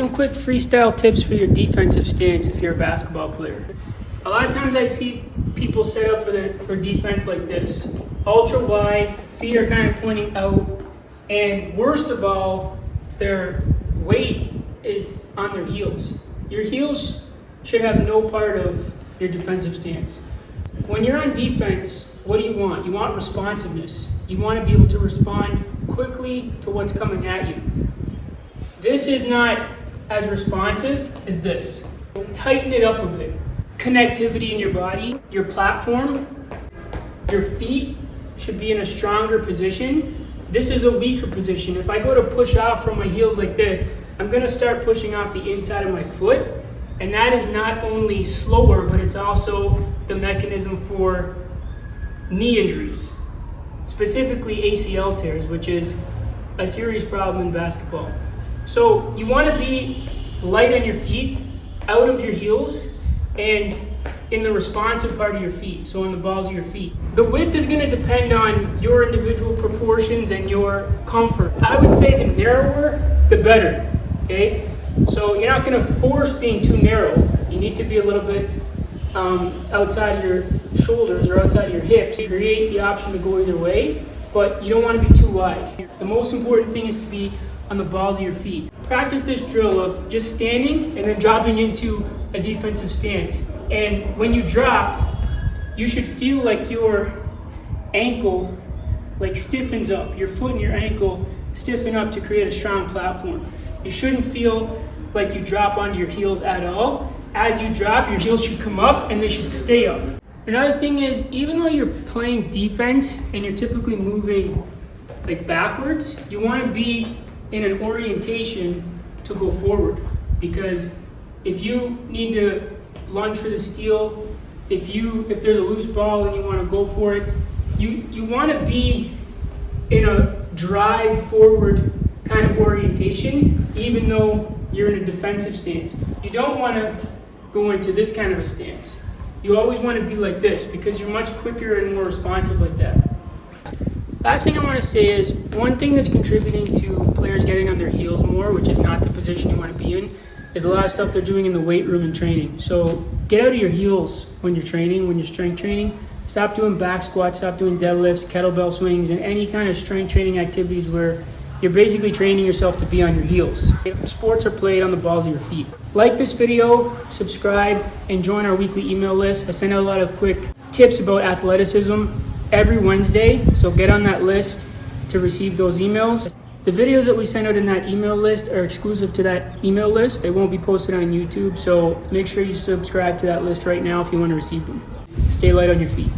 Some quick freestyle tips for your defensive stance if you're a basketball player. A lot of times I see people set up for for defense like this. Ultra wide, feet are kind of pointing out, and worst of all, their weight is on their heels. Your heels should have no part of your defensive stance. When you're on defense, what do you want? You want responsiveness. You want to be able to respond quickly to what's coming at you. This is not as responsive as this. Tighten it up a bit. Connectivity in your body, your platform, your feet should be in a stronger position. This is a weaker position. If I go to push off from my heels like this, I'm gonna start pushing off the inside of my foot. And that is not only slower, but it's also the mechanism for knee injuries, specifically ACL tears, which is a serious problem in basketball. So you want to be light on your feet, out of your heels, and in the responsive part of your feet, so on the balls of your feet. The width is going to depend on your individual proportions and your comfort. I would say the narrower, the better, okay? So you're not going to force being too narrow. You need to be a little bit um, outside of your shoulders or outside of your hips. You Create the option to go either way, but you don't want to be too wide. The most important thing is to be on the balls of your feet. Practice this drill of just standing and then dropping into a defensive stance. And when you drop, you should feel like your ankle like stiffens up. Your foot and your ankle stiffen up to create a strong platform. You shouldn't feel like you drop onto your heels at all. As you drop, your heels should come up and they should stay up. Another thing is, even though you're playing defense and you're typically moving like backwards, you want to be in an orientation to go forward. Because if you need to lunge for the steal, if you if there's a loose ball and you want to go for it, you you want to be in a drive forward kind of orientation, even though you're in a defensive stance. You don't want to go into this kind of a stance. You always want to be like this because you're much quicker and more responsive like that. Last thing I want to say is one thing that's contributing to players getting on their heels more, which is not the position you want to be in, is a lot of stuff they're doing in the weight room and training. So get out of your heels when you're training, when you're strength training. Stop doing back squats, stop doing deadlifts, kettlebell swings, and any kind of strength training activities where you're basically training yourself to be on your heels. Sports are played on the balls of your feet. Like this video, subscribe, and join our weekly email list. I send out a lot of quick tips about athleticism every Wednesday, so get on that list to receive those emails. The videos that we send out in that email list are exclusive to that email list. They won't be posted on YouTube, so make sure you subscribe to that list right now if you want to receive them. Stay light on your feet.